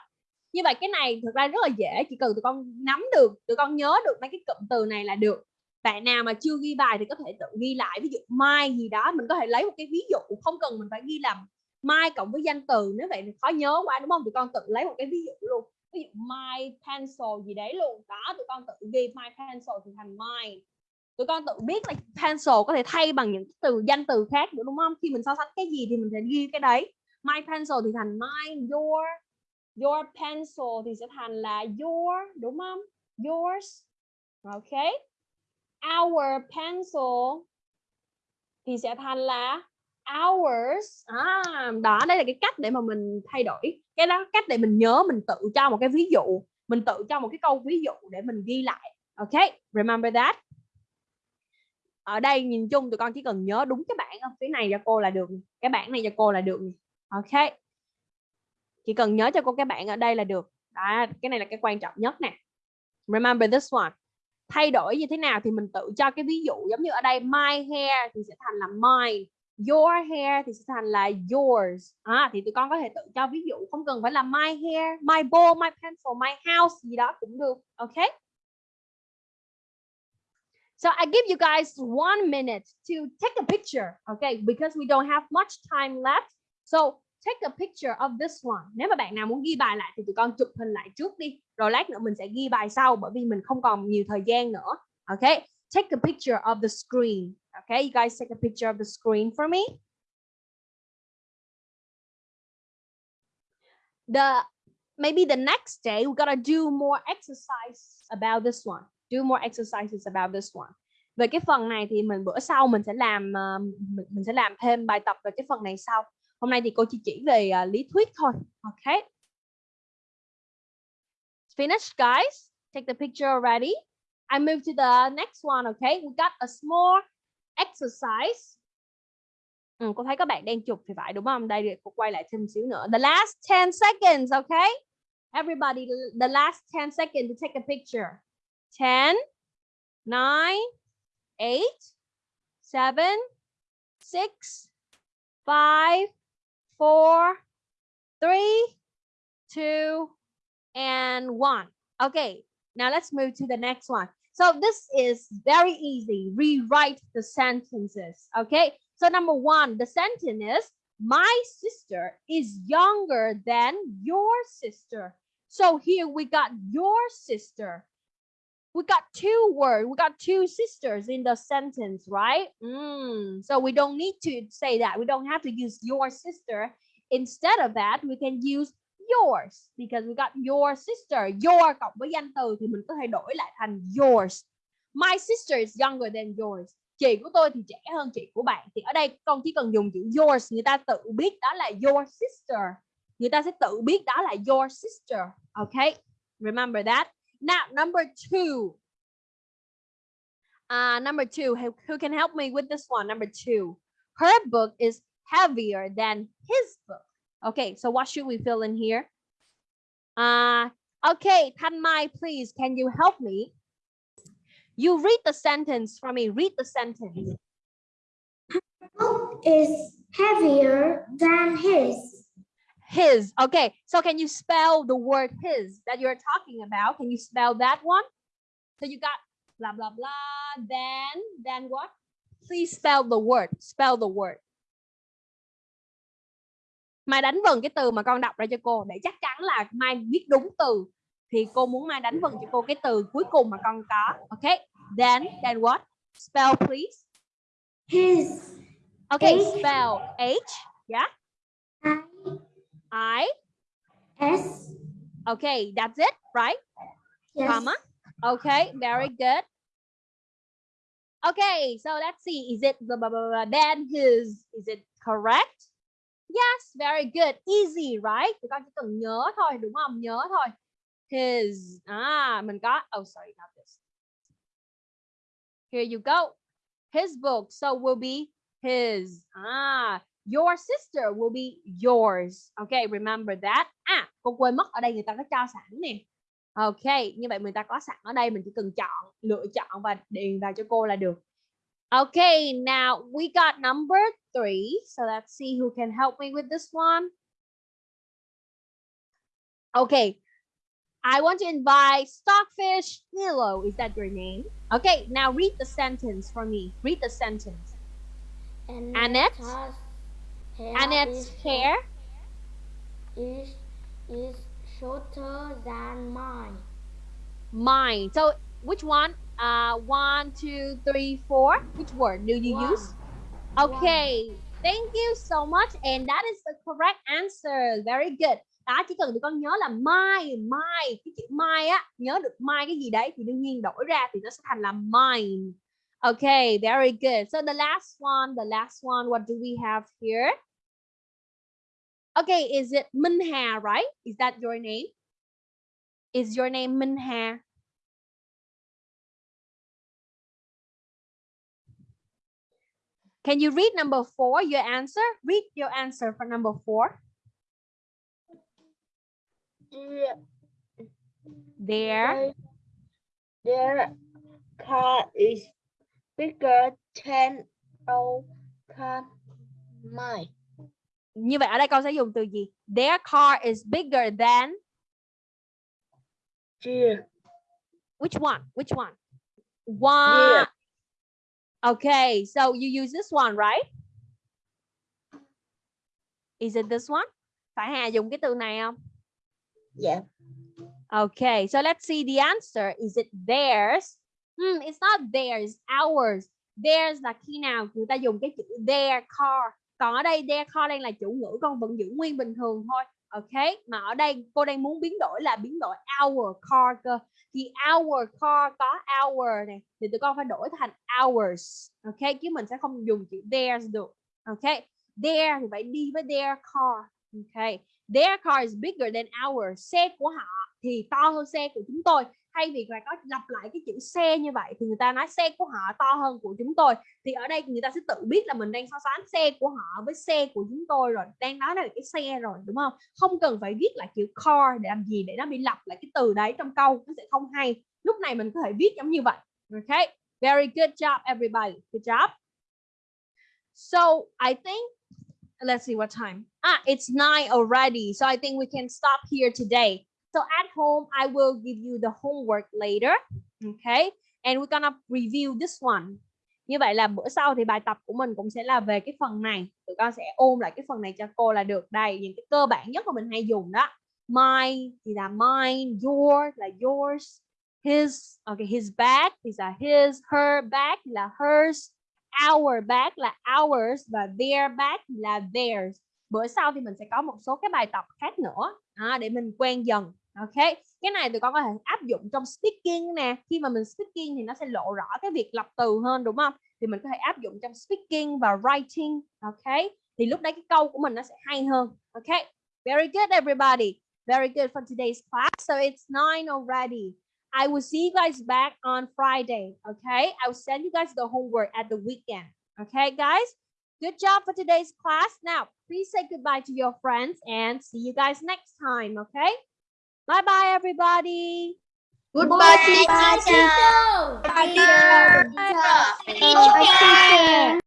Như vậy cái này thực ra rất là dễ, chỉ cần tụi con nắm được, tụi con nhớ được mấy cái cụm từ này là được. Bạn nào mà chưa ghi bài thì có thể tự ghi lại, ví dụ mai gì đó, mình có thể lấy một cái ví dụ, không cần mình phải ghi làm mai cộng với danh từ, nếu vậy thì khó nhớ quá đúng không? Tụi con tự lấy một cái ví dụ luôn. Ví dụ my pencil gì đấy luôn. Đó, tụi con tự ghi my pencil thì thành my tụi con tự biết là pencil có thể thay bằng những từ danh từ khác nữa đúng không? Khi mình so sánh cái gì thì mình sẽ ghi cái đấy. My pencil thì thành my your your pencil thì sẽ thành là your đúng không? Yours. Ok. Our pencil thì sẽ thành là ours. À, đó đây là cái cách để mà mình thay đổi. Cái đó cách để mình nhớ mình tự cho một cái ví dụ mình tự cho một cái câu ví dụ để mình ghi lại. Ok remember that ở đây nhìn chung tụi con chỉ cần nhớ đúng cái bảng ở phía này cho cô là được cái bảng này cho cô là được ok. Chỉ cần nhớ cho cô cái bảng ở đây là được. Đó cái này là cái quan trọng nhất nè. Remember this one. Thay đổi như thế nào thì mình tự cho cái ví dụ giống như ở đây my hair thì sẽ thành là mine your hair thì sẽ thành là yours. À, thì tụi con có thể tự cho ví dụ không cần phải là my hair my bowl my pencil my house gì đó cũng được. Ok. So I give you guys one minute to take a picture, okay? Because we don't have much time left. So take a picture of this one. Nếu mà bạn nào muốn ghi bài lại thì tụi con chụp hình lại trước đi. Rồi lát nữa mình sẽ ghi bài sau bởi vì mình không còn nhiều thời gian nữa. Okay? Take a picture of the screen. Okay, you guys take a picture of the screen for me. The maybe the next day we gotta do more exercise about this one do more exercises about this one. Về cái phần này thì mình bữa sau mình sẽ làm ờ, mình, mình sẽ làm thêm bài tập về cái phần này sau. Hôm nay thì cô chỉ chỉ về uh, lý thuyết thôi ok? Finished guys. Take the picture already I move to the next one okay we got a small exercise. Ừ, cô thấy các bạn đang chụp thì phải đúng không? Đây cô quay lại thêm xíu nữa. The last 10 seconds okay everybody the last 10 seconds to take a picture. 10, 9, 8, 7, 6, 5, 4, 3, 2, and 1. Okay, now let's move to the next one. So this is very easy. Rewrite the sentences. Okay, so number one, the sentence is my sister is younger than your sister. So here we got your sister we got two words we got two sisters in the sentence right? Mm, so we don't need to say that. We don't have to use your sister. Instead of that we can use yours because we got your sister. Your cộng với danh từ thì mình có thể đổi lại thành yours. My sister is younger than yours. Chị của tôi thì trẻ hơn chị của bạn. Thì ở đây con chỉ cần dùng chữ yours người ta tự biết đó là your sister. Người ta sẽ tự biết đó là your sister. Okay remember that. Now, number two. Uh, number two, who, who can help me with this one? Number two, her book is heavier than his book. Okay, so what should we fill in here? Uh, okay, Tan Mai, please, can you help me? You read the sentence for me. Read the sentence. Her book is heavier than his his okay so can you spell the word his that you're talking about can you spell that one so you got blah blah blah then then what please spell the word spell the word Mai đánh vần cái từ mà con đọc ra cho cô để chắc chắn là Mai biết đúng từ thì cô muốn Mai đánh vần cho cô cái từ cuối cùng mà con có. Okay. Then then what? Spell please. His Okay, H. spell H. Yeah. I. S Okay, that's it, right? yes. Comma. Okay, very good. Okay, so let's see. Is it blah, blah, blah, blah, then his? Is it correct? Yes, very good. Easy, right? Tụi con chỉ cần nhớ thôi, đúng không? Nhớ thôi. His. À, mình có. Oh, sorry, not this. Here you go. His book. So will be his. Ah, your sister will be yours. Okay, remember that. À, con quên mất ở đây người ta có cho sẵn nè. Ok, như vậy người ta có sẵn ở đây mình chỉ cần chọn, lựa chọn và điền vào cho cô là được. Okay, now we got number three. So let's see who can help me with this one. Okay, I want to invite Stockfish Hilo. Is that your name? Okay, now read the sentence for me. Read the sentence. Annette? Hair Annette's is, hair is is shorter than mine. mine. So which one? Uh, one, two, three, four. Which word do you One. use? Okay, thank you so much. And that is the correct answer. Very good. Đó, chỉ cần tụi con nhớ là my, my. Cái chữ my á, nhớ được my cái gì đấy thì đương nhiên đổi ra thì nó sẽ thành là mine. Okay, very good. So the last one, the last one, what do we have here? Okay, is it Minha, right? Is that your name? Is your name Minha? Can you read number four, your answer? Read your answer for number four. There. Their car is bigger than our car. Mine. Như vậy ở đây con sẽ dùng từ gì? Their car is bigger than Dear. which one? Which one? One. Okay, so you use this one, right? Is it this one? Phải Hà dùng cái từ này không? Yeah. Okay, so let's see the answer. Is it theirs? Hmm, it's not theirs, ours. Theirs là khi nào người ta dùng cái chữ their car. Còn ở đây there car đang là chủ ngữ con vẫn giữ nguyên bình thường thôi. Ok, mà ở đây cô đang muốn biến đổi là biến đổi our car cơ. Thì our car có our này thì tụi con phải đổi thành ours. Ok, chứ mình sẽ không dùng chữ theirs được. Ok, their thì phải đi với their car. Ok, their car is bigger than ours. Xe của họ thì to hơn xe của chúng tôi thay vì phải có lặp lại cái chữ xe như vậy thì người ta nói xe của họ to hơn của chúng tôi. Thì ở đây người ta sẽ tự biết là mình đang so sánh xe của họ với xe của chúng tôi rồi, đang nói là cái xe rồi, đúng không? Không cần phải viết lại chữ car để làm gì để nó bị lặp lại cái từ đấy trong câu, nó sẽ không hay. Lúc này mình có thể viết giống như vậy. Ok very good job, everybody. Good job. So, I think, let's see what time. Ah it's nine already, so I think we can stop here today. So at home, I will give you the homework later. Okay. And we're gonna review this one. Như vậy là bữa sau thì bài tập của mình cũng sẽ là về cái phần này. Tụi con sẽ ôn lại cái phần này cho cô là được. Đây, những cái cơ bản nhất mà mình hay dùng đó. My thì là mine, your là yours, his, okay, his bag thì là his, her bag là hers, our bag là ours và their bag là theirs. Bữa sau thì mình sẽ có một số cái bài tập khác nữa à, để mình quen dần ok cái này tụi con có thể áp dụng trong speaking nè. Khi mà mình speaking thì nó sẽ lộ rõ cái việc lập từ hơn đúng không? Thì mình có thể áp dụng trong speaking và writing ok? Thì lúc đấy cái câu của mình nó sẽ hay hơn ok? Very good everybody. Very good for today's class. So it's nine already. I will see you guys back on Friday okay I will send you guys the homework at the weekend okay guys? Good job for today's class. Now, please say goodbye to your friends and see you guys next time, okay? Bye-bye, everybody. Goodbye, teacher. teacher. Teacher. Teacher. Teacher.